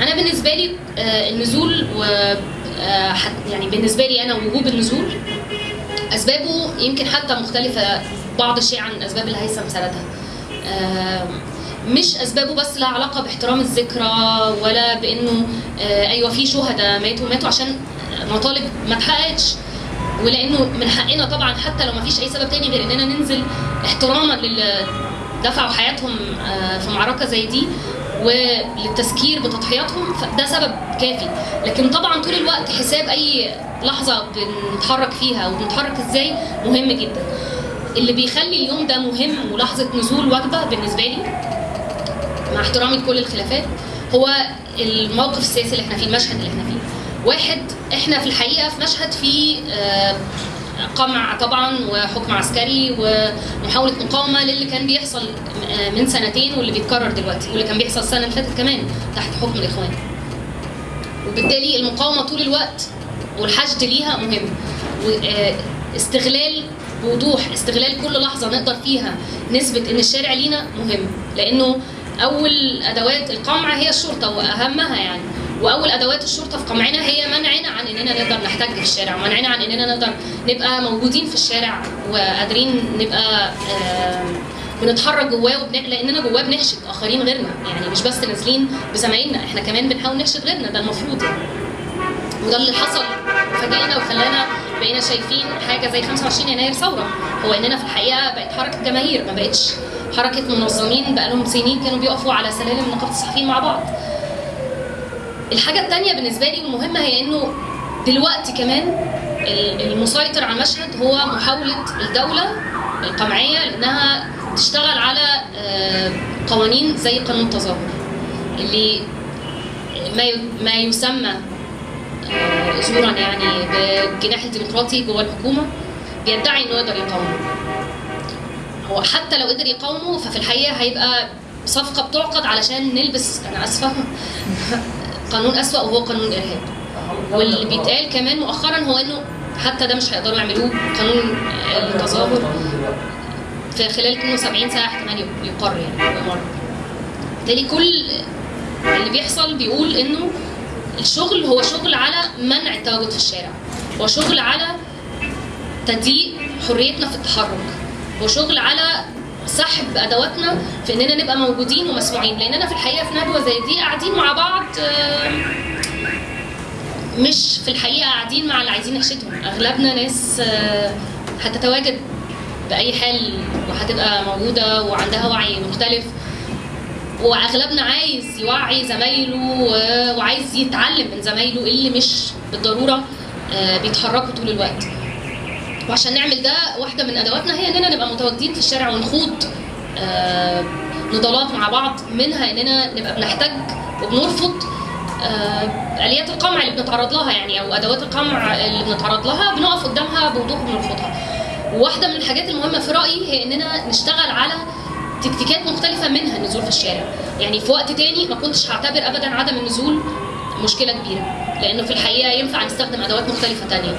أنا بالنسبة لي آه، النزول و آه، يعني بالنسبة لي أنا وجوب النزول أسبابه يمكن حتى مختلفة بعض الشيء عن الاسباب اللي هيثم سردها آه، مش أسبابه بس لها علاقة باحترام الذكرى ولا بإنه أيوه في شهداء ماتوا ماتوا عشان مطالب ما اتحققتش ولأنه من حقنا طبعا حتى لو ما فيش أي سبب تاني غير إننا ننزل احتراما للي دفعوا حياتهم في معركة زي دي. وللتذكير بتضحياتهم فده سبب كافي. لكن طبعا طول الوقت حساب أي لحظة بنتحرك فيها وبنتحرك إزاي مهم جدا. اللي بيخلي اليوم ده مهم ولحظة نزول وجبة بالنسبة لي مع احترامي لكل الخلافات هو الموقف السياسي اللي إحنا فيه المشهد اللي إحنا فيه. واحد إحنا في الحقيقة في مشهد فيه آه، قمع طبعا وحكم عسكري ومحاولة مقاومة للي كان بيحصل آه، من سنتين واللي بيتكرر دلوقتي واللي كان بيحصل السنة اللي فاتت كمان تحت حكم الإخوان. وبالتالي المقاومة طول الوقت والحشد ليها مهم. واستغلال بوضوح استغلال كل لحظة نقدر فيها نثبت إن الشارع لينا مهم. لأنه أول أدوات القمع هي الشرطة وأهمها يعني. وأول أدوات الشرطة في قمعنا هي إننا نقدر نحتك في الشارع ومنعنا عن إننا نقدر نبقى موجودين في الشارع وقادرين نبقى بنتحرك جواه وبن... لإننا جواه بنحشد آخرين غيرنا يعني مش بس نازلين بزمايلنا إحنا كمان بنحاول نحشد غيرنا ده المفروض يعني. وده اللي حصل فاجئنا وخلانا بقينا شايفين حاجة زي 25 يناير ثورة. هو إننا في الحقيقة بقت حركة جماهير ما بقتش حركة منظمين بقالهم سنين كانوا بيقفوا على سلالم نقابة الصحفيين مع بعض. الحاجة الثانية بالنسبة لي والمهمه هي إنه دلوقتي كمان ال- المسيطر على المشهد هو محاولة الدولة القمعية لأنها تشتغل على آه، قوانين زي قانون التظاهر اللي ما يسمى آه، زورا يعني بالجناح الديمقراطي جوه الحكومة بيدعي إنه يقدر يقاومه. هو حتى لو قدر يقاومه ففي الحقيقة هيبقى صفقة بتعقد علشان نلبس أنا آسفة قانون أسوأ وهو قانون الارهاب واللي بيتقال كمان مؤخرا هو إنه حتى ده مش هيقدروا يعملوه قانون التظاهر في خلال 72 ساعة احتمال يقر يعني يمر بالتالي كل اللي بيحصل بيقول إنه الشغل هو شغل على منع التواجد في الشارع هو شغل على تضييق حريتنا في التحرك هو شغل على سحب أدواتنا في إننا نبقى موجودين ومسموعين لاننا في الحقيقة في ندوة زي دي قاعدين مع بعض آه، مش في الحقيقة قاعدين مع اللي عايزين نحشدهم. أغلبنا ناس آه، هتتواجد بأي حال وهتبقى موجودة وعندها وعي مختلف. وأغلبنا عايز يوعي زمايله وعايز يتعلم من زمايله اللي مش بالضرورة آه، بيتحركوا طول الوقت. وعشان نعمل ده واحدة من أدواتنا هي إننا نبقى متواجدين في الشارع ونخوض آه، نضالات مع بعض منها إننا نبقى بنحتج وبنرفض آليات القمع اللي بنتعرض لها يعني أو أدوات القمع اللي بنتعرض لها بنقف قدامها بوضوح وبنرفضها. وواحده من الحاجات المهمة في رأيي هي إننا نشتغل على تكتيكات مختلفة منها النزول في الشارع. يعني في وقت تاني ما كنتش هعتبر ابدا عدم النزول مشكلة كبيرة لأنه في الحقيقة ينفع نستخدم أدوات مختلفة تانية.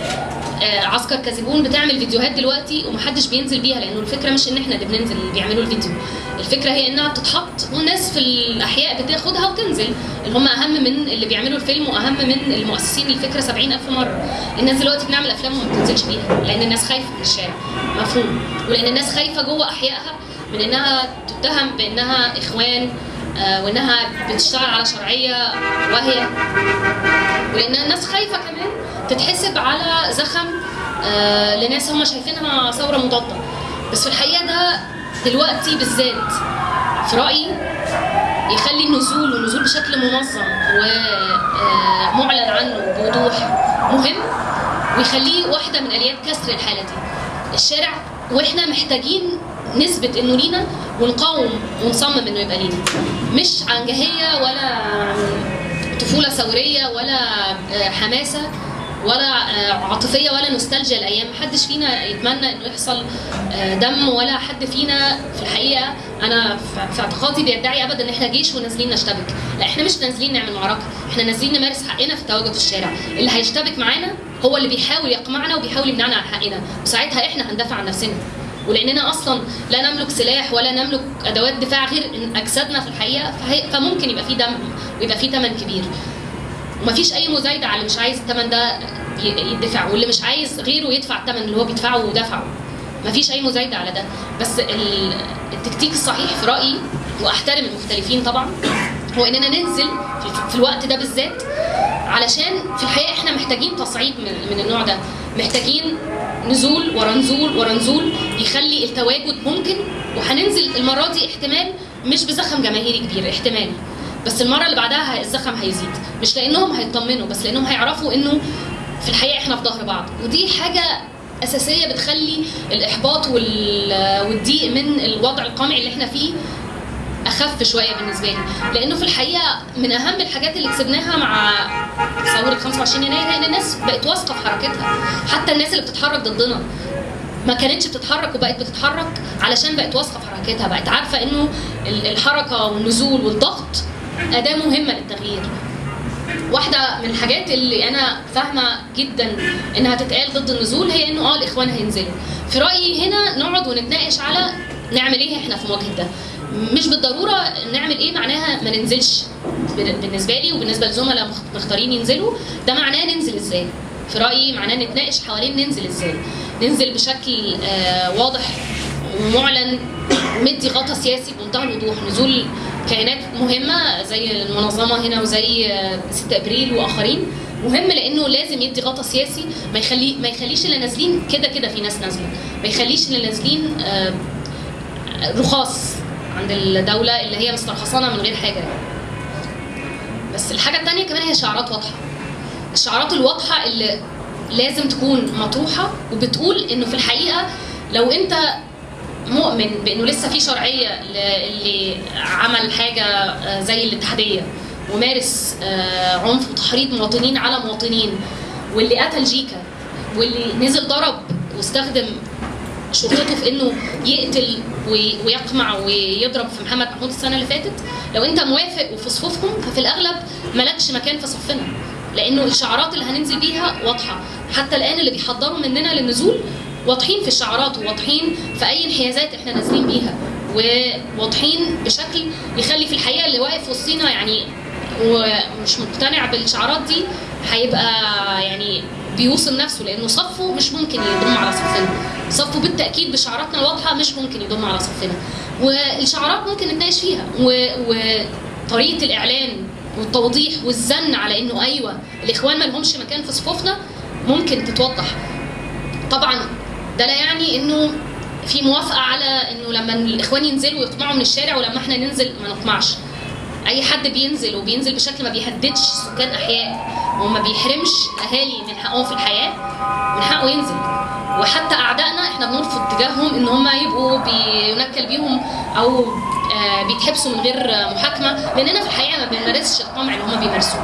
آه، عسكر كاذبون بتعمل فيديوهات دلوقتي ومحدش بينزل بيها لأنه الفكرة مش إن إحنا اللي بننزل اللي بيعملوا الفيديو. الفكرة هي إنها بتتحط والناس في الأحياء بتاخدها وتنزل اللي هم أهم من اللي بيعملوا الفيلم وأهم من المؤسسين للفكره 70000 مرة. الناس دلوقتي بنعمل أفلام وما بتنزلش بيها لأن الناس خايفة من الشارع. مفهوم. ولأن الناس خايفة جوه أحيائها من إنها تتهم بإنها إخوان وإنها بتشتغل على شرعية واهية. ولان الناس خايفة كمان تتحسب على زخم آه، لناس هم شايفينها ثورة مضادة. بس في الحقيقة ده دلوقتي بالذات في رأيي يخلي النزول والنزول بشكل منظم ومعلن عنه بوضوح مهم ويخليه واحدة من آليات كسر الحالة دي. الشارع وإحنا محتاجين نثبت إنه لينا ونقاوم ونصمم إنه يبقى لينا. مش عن جاهيه ولا طفولة ثورية ولا آه، حماسة ولا آه، عاطفية ولا نوستالجيا الأيام محدش فينا يتمنى إنه يحصل آه، دم ولا حد فينا في الحقيقة. أنا في اعتقادي بيدعي ابدا إن إحنا جيش ونازلين نشتبك. لا إحنا مش نازلين نعمل معركة. إحنا نازلين نمارس حقنا في التواجد في الشارع. اللي هيشتبك معانا هو اللي بيحاول يقمعنا وبيحاول يمنعنا عن حقنا. وساعتها إحنا هندافع عن نفسنا. ولأننا أصلا لا نملك سلاح ولا نملك أدوات دفاع غير أجسادنا في الحقيقة فممكن يبقى في دم ويبقى فيه ثمن كبير. ومفيش أي مزايدة على اللي مش عايز الثمن ده يدفع واللي مش عايز غيره يدفع الثمن اللي هو بيدفعه ودفعه. مفيش أي مزايدة على ده. بس ال- التكتيك الصحيح في رأيي وأحترم المختلفين طبعا هو إننا ننزل في- في الوقت ده بالذات علشان في الحقيقة إحنا محتاجين تصعيد من النوع ده. محتاجين نزول ورا نزول ورا نزول يخلي التواجد ممكن وهننزل المرة دي احتمال مش بزخم جماهيري كبير احتمال. بس المرة اللي بعدها الزخم هيزيد. مش لأنهم هيطمنوا بس لأنهم هيعرفوا إنه في الحقيقة إحنا في ظهر بعض. ودي حاجة أساسية بتخلي الإحباط وال- والضيق من الوضع القمعي اللي إحنا فيه أخف شوية بالنسبة لي. لأنه في الحقيقة من أهم الحاجات اللي كسبناها مع ثورة 25 يناير هي إن الناس بقت واثقة في حركتها. حتى الناس اللي بتتحرك ضدنا ما كانتش بتتحرك وبقت بتتحرك علشان بقت واثقة في حركتها. بقت عارفة إنه ال- الحركة والنزول والضغط أداة مهمة للتغيير. واحدة من الحاجات اللي أنا فاهمة جدا إنها تتقال ضد النزول هي إنه آه الإخوان هينزلوا. في رأيي هنا نقعد ونتناقش على نعمل إيه إحنا في مواجهه ده. مش بالضرورة نعمل إيه معناها ما ننزلش. بالنسبة لي وبالنسبة لزملاء مخ- مختارين ينزلوا ده معناه ننزل إزاي؟ في رأيي معناه نتناقش حوالين ننزل إزاي؟ ننزل بشكل آه واضح ومعلن مدي غطا سياسي بمنتهى الوضوح. نزول كيانات مهمة زي المنظمة هنا وزي آه، 6 أبريل وآخرين مهم لأنه لازم يدي غطا سياسي. ما يخلي ما يخليش اللي نازلين كده كده في ناس نازلة. ما يخليش اللي نازلين آه، رخاص. عند الدولة اللي هي مسترخصانا من غير حاجة بس الحاجة الثانية كمان هي شعارات واضحة. الشعارات الواضحة اللي لازم تكون مطروحة وبتقول إنه في الحقيقة لو أنت مؤمن بإنه لسه في شرعية اللي عمل حاجة آه، زي الاتحادية ومارس آه، عنف وتحريض مواطنين على مواطنين واللي قتل جيكا واللي نزل ضرب واستخدم شرطته في إنه يقتل ويقمع ويضرب في محمد محمود السنة اللي فاتت. لو انت موافق وفي صفوفهم ففي الأغلب مالكش مكان في صفنا. لأنه الشعارات اللي هننزل بيها واضحة. حتى الآن اللي بيحضروا مننا للنزول واضحين في الشعارات وواضحين في أي انحيازات إحنا نازلين بيها. وواضحين بشكل يخلي في الحقيقة اللي واقف وسطينا يعني ومش مقتنع بالشعارات دي هيبقى يعني بيوصم نفسه لأنه صفه مش ممكن يضم على صفنا. صفه بالتأكيد بشعاراتنا الواضحة مش ممكن يضم على صفنا. والشعارات ممكن نتناقش فيها. وطريقه الإعلان والتوضيح والزن على إنه أيوه الإخوان ما لهمش مكان في صفوفنا ممكن تتوضح. طبعا ده لا يعني إنه في موافقة على إنه لما الإخوان ينزلوا ويقمعوا من الشارع ولما إحنا ننزل ما نقمعش أي حد بينزل وبينزل بشكل ما بيهددش سكان أحياء. وما بيحرمش الاهالي من حقهم في الحياة من حقه ينزل. وحتى أعدائنا إحنا بنرفض تجاههم إن هم يبقوا بينكل بيهم أو آه، بيتحبسوا من غير محاكمة لأننا في الحقيقة ما بنمارسش القمع اللي هم بيمارسوه.